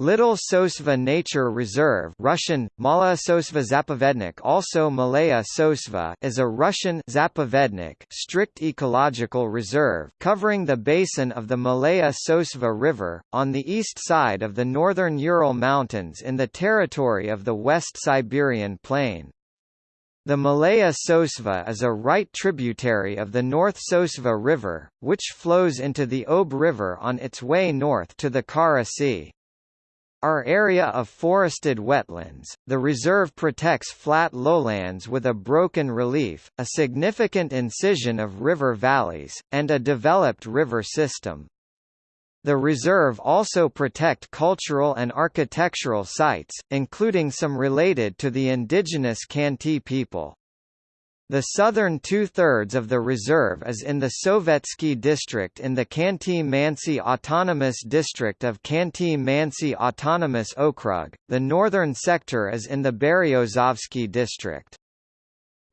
Little Sosva Nature Reserve Russian, Malaya Sosva Zapovednik also Malaya Sosva is a Russian Zapovednik strict ecological reserve covering the basin of the Malaya Sosva River, on the east side of the northern Ural Mountains in the territory of the West Siberian Plain. The Malaya Sosva is a right tributary of the North Sosva River, which flows into the Ob River on its way north to the Kara Sea. Our area of forested wetlands, the reserve protects flat lowlands with a broken relief, a significant incision of river valleys, and a developed river system. The reserve also protect cultural and architectural sites, including some related to the indigenous Khanty people. The southern two-thirds of the reserve is in the Sovetsky district in the Khanty-Mansi Autonomous District of Khanty-Mansi Autonomous Okrug, the northern sector is in the Beryozovsky district.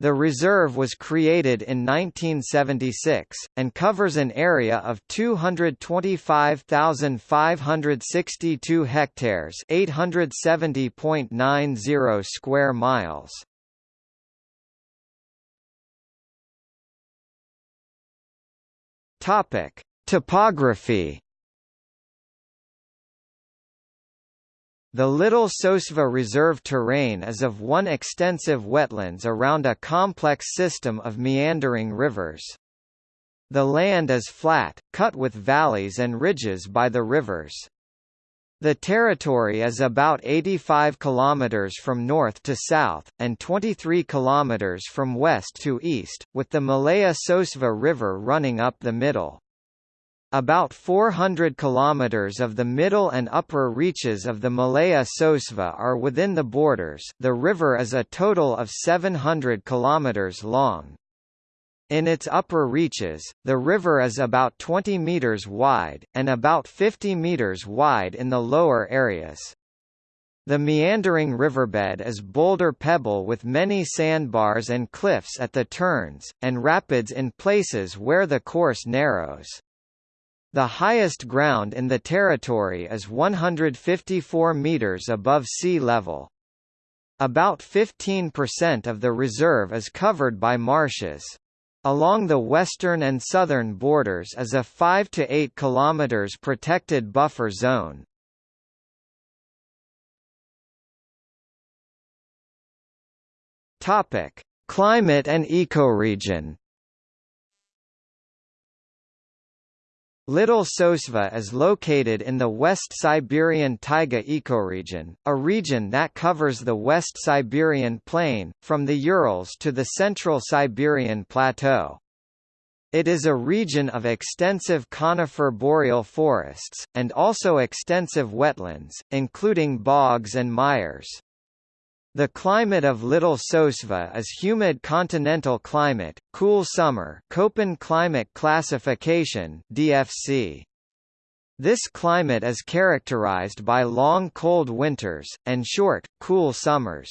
The reserve was created in 1976, and covers an area of 225,562 hectares 870.90 square miles. Topic: Topography. The Little Sosva Reserve terrain is of one extensive wetlands around a complex system of meandering rivers. The land is flat, cut with valleys and ridges by the rivers. The territory is about 85 km from north to south, and 23 km from west to east, with the Malaya Sosva River running up the middle. About 400 km of the middle and upper reaches of the Malaya Sosva are within the borders the river is a total of 700 km long. In its upper reaches, the river is about 20 meters wide, and about 50 meters wide in the lower areas. The meandering riverbed is boulder pebble with many sandbars and cliffs at the turns, and rapids in places where the course narrows. The highest ground in the territory is 154 meters above sea level. About 15% of the reserve is covered by marshes. Along the western and southern borders is a 5 to 8 km protected buffer zone. Topic: Climate and ecoregion. Little Sosva is located in the West Siberian taiga ecoregion, a region that covers the West Siberian plain, from the Urals to the Central Siberian Plateau. It is a region of extensive conifer boreal forests, and also extensive wetlands, including bogs and mires. The climate of Little Sosva is humid continental climate, cool summer Köppen climate classification DFC. This climate is characterized by long cold winters, and short, cool summers.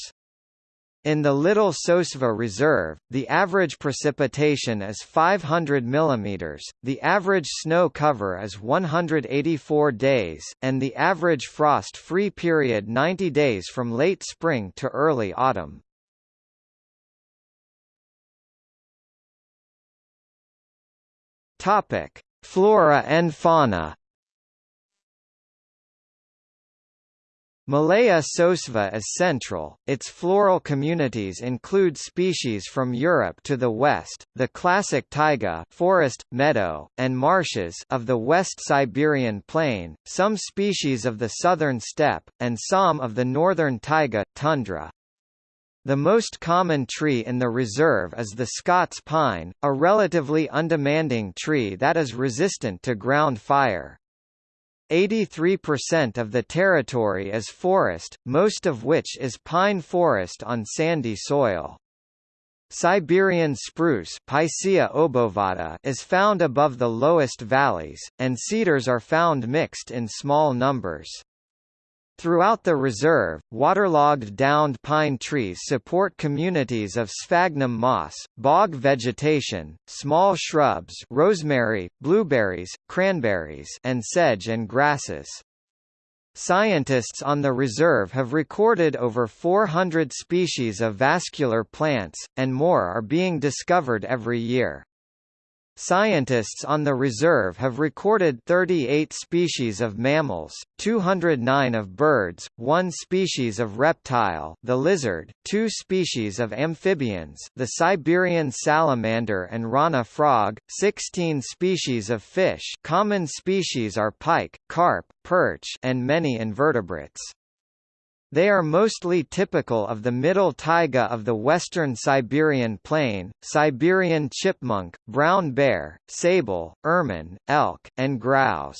In the Little Sosva Reserve, the average precipitation is 500 mm, the average snow cover is 184 days, and the average frost-free period 90 days from late spring to early autumn. Flora and fauna Malaya sosva is central, its floral communities include species from Europe to the west, the classic taiga forest, meadow, and marshes of the West Siberian plain, some species of the southern steppe, and some of the northern taiga tundra. The most common tree in the reserve is the Scots pine, a relatively undemanding tree that is resistant to ground fire. 83% of the territory is forest, most of which is pine forest on sandy soil. Siberian spruce Picea obovata is found above the lowest valleys, and cedars are found mixed in small numbers. Throughout the reserve, waterlogged downed pine trees support communities of sphagnum moss, bog vegetation, small shrubs rosemary, blueberries, cranberries and sedge and grasses. Scientists on the reserve have recorded over 400 species of vascular plants, and more are being discovered every year. Scientists on the reserve have recorded 38 species of mammals, 209 of birds, one species of reptile the lizard, two species of amphibians the Siberian salamander and rana frog, 16 species of fish common species are pike, carp, perch and many invertebrates. They are mostly typical of the middle taiga of the western Siberian plain, Siberian chipmunk, brown bear, sable, ermine, elk, and grouse.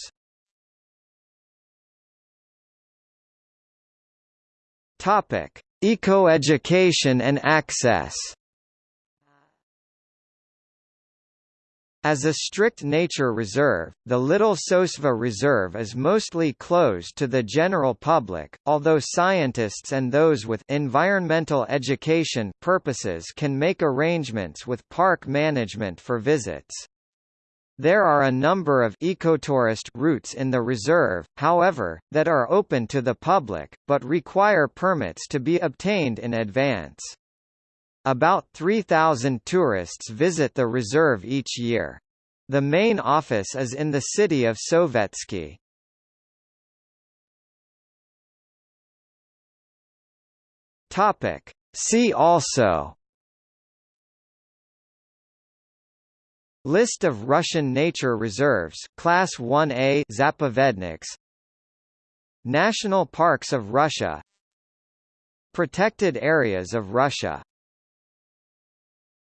Topic: Ecoeducation and access. As a strict nature reserve, the Little Sosva Reserve is mostly closed to the general public, although scientists and those with environmental education purposes can make arrangements with park management for visits. There are a number of ecotourist routes in the reserve, however, that are open to the public, but require permits to be obtained in advance. About 3,000 tourists visit the reserve each year. The main office is in the city of Sovetsky. Topic. See also List of Russian nature reserves Class 1A Zapovedniks National Parks of Russia Protected areas of Russia